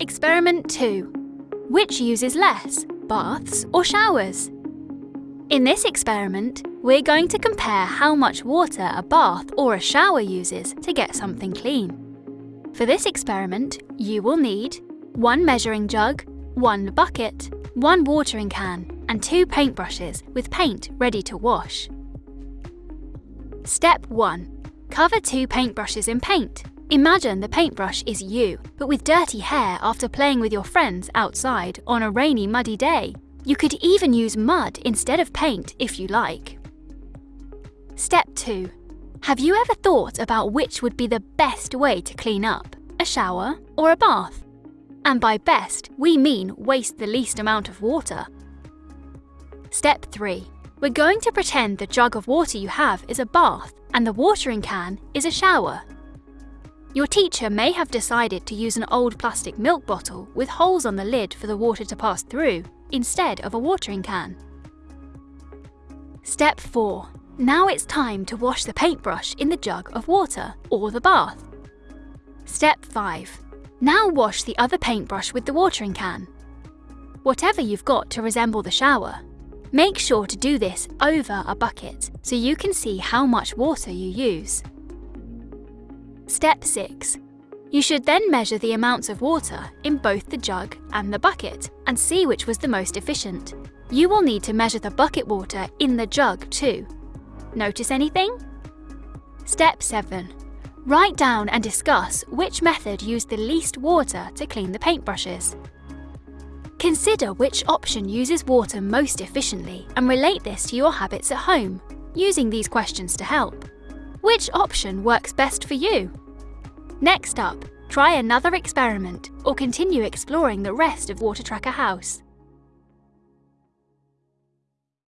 Experiment 2. Which uses less, baths or showers? In this experiment, we're going to compare how much water a bath or a shower uses to get something clean. For this experiment, you will need one measuring jug, one bucket, one watering can, and two paintbrushes with paint ready to wash. Step 1. Cover two paintbrushes in paint. Imagine the paintbrush is you, but with dirty hair after playing with your friends outside on a rainy, muddy day. You could even use mud instead of paint if you like. Step 2. Have you ever thought about which would be the best way to clean up, a shower or a bath? And by best, we mean waste the least amount of water. Step 3. We're going to pretend the jug of water you have is a bath and the watering can is a shower. Your teacher may have decided to use an old plastic milk bottle with holes on the lid for the water to pass through, instead of a watering can. Step 4. Now it's time to wash the paintbrush in the jug of water, or the bath. Step 5. Now wash the other paintbrush with the watering can. Whatever you've got to resemble the shower. Make sure to do this over a bucket so you can see how much water you use. Step 6. You should then measure the amounts of water in both the jug and the bucket and see which was the most efficient. You will need to measure the bucket water in the jug too. Notice anything? Step 7. Write down and discuss which method used the least water to clean the paintbrushes. Consider which option uses water most efficiently and relate this to your habits at home, using these questions to help. Which option works best for you? Next up, try another experiment or continue exploring the rest of Water Tracker House.